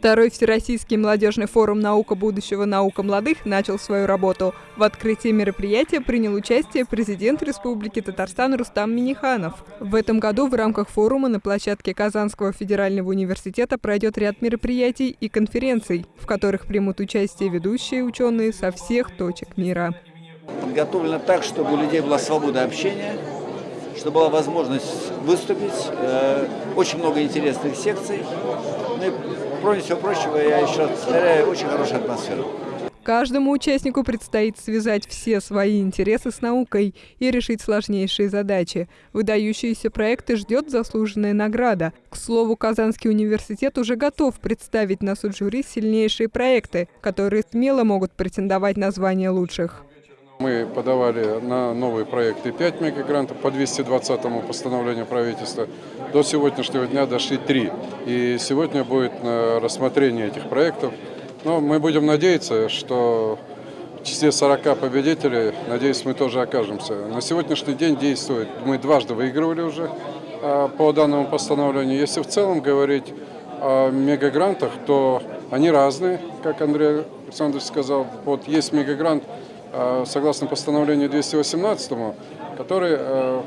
Второй Всероссийский молодежный форум «Наука будущего. Наука молодых» начал свою работу. В открытии мероприятия принял участие президент Республики Татарстан Рустам Миниханов. В этом году в рамках форума на площадке Казанского федерального университета пройдет ряд мероприятий и конференций, в которых примут участие ведущие ученые со всех точек мира. Подготовлено так, чтобы у людей была свобода общения, чтобы была возможность выступить. Э, очень много интересных секций. Ну кроме всего прочего, я еще повторяю, очень хорошая атмосфера. Каждому участнику предстоит связать все свои интересы с наукой и решить сложнейшие задачи. Выдающиеся проекты ждет заслуженная награда. К слову, Казанский университет уже готов представить на суд жюри сильнейшие проекты, которые смело могут претендовать на звание лучших. Мы подавали на новые проекты 5 мегагрантов по 220 постановлению правительства. До сегодняшнего дня дошли 3. И сегодня будет рассмотрение этих проектов. Но мы будем надеяться, что в числе 40 победителей, надеюсь, мы тоже окажемся. На сегодняшний день действует, мы дважды выигрывали уже а, по данному постановлению. Если в целом говорить о мегагрантах, то они разные, как Андрей Александрович сказал. Вот есть мегагрант Э, согласно постановлению 218, который э,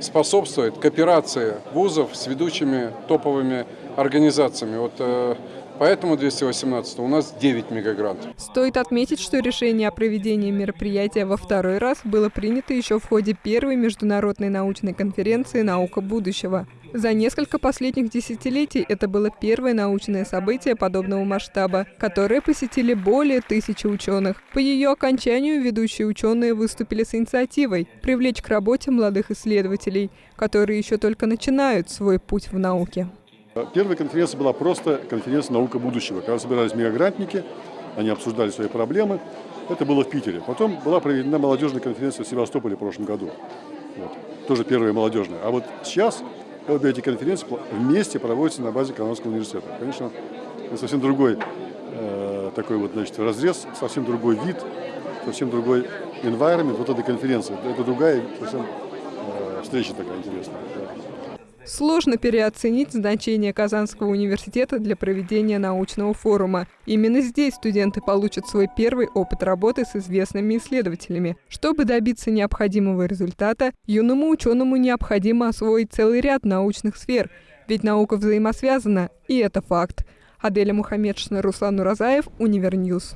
способствует кооперации вузов с ведущими топовыми организациями. Вот э, Поэтому 218 у нас 9 мегагрантов. Стоит отметить, что решение о проведении мероприятия во второй раз было принято еще в ходе первой международной научной конференции «Наука будущего». За несколько последних десятилетий это было первое научное событие подобного масштаба, которое посетили более тысячи ученых. По ее окончанию ведущие ученые выступили с инициативой привлечь к работе молодых исследователей, которые еще только начинают свой путь в науке. Первая конференция была просто конференция «Наука будущего», когда собирались мегагрантники, они обсуждали свои проблемы. Это было в Питере. Потом была проведена молодежная конференция в Севастополе в прошлом году. Вот. Тоже первая молодежная. А вот сейчас обе эти конференции вместе проводятся на базе Казанского университета. Конечно, это совсем другой э, такой вот, значит, разрез, совсем другой вид, совсем другой environment вот этой конференции. Это другая совсем э, встреча такая интересная. Сложно переоценить значение Казанского университета для проведения научного форума. Именно здесь студенты получат свой первый опыт работы с известными исследователями. Чтобы добиться необходимого результата, юному ученому необходимо освоить целый ряд научных сфер, ведь наука взаимосвязана, и это факт. Аделя Мухаммедшина, Руслан Уразаев, Univer News.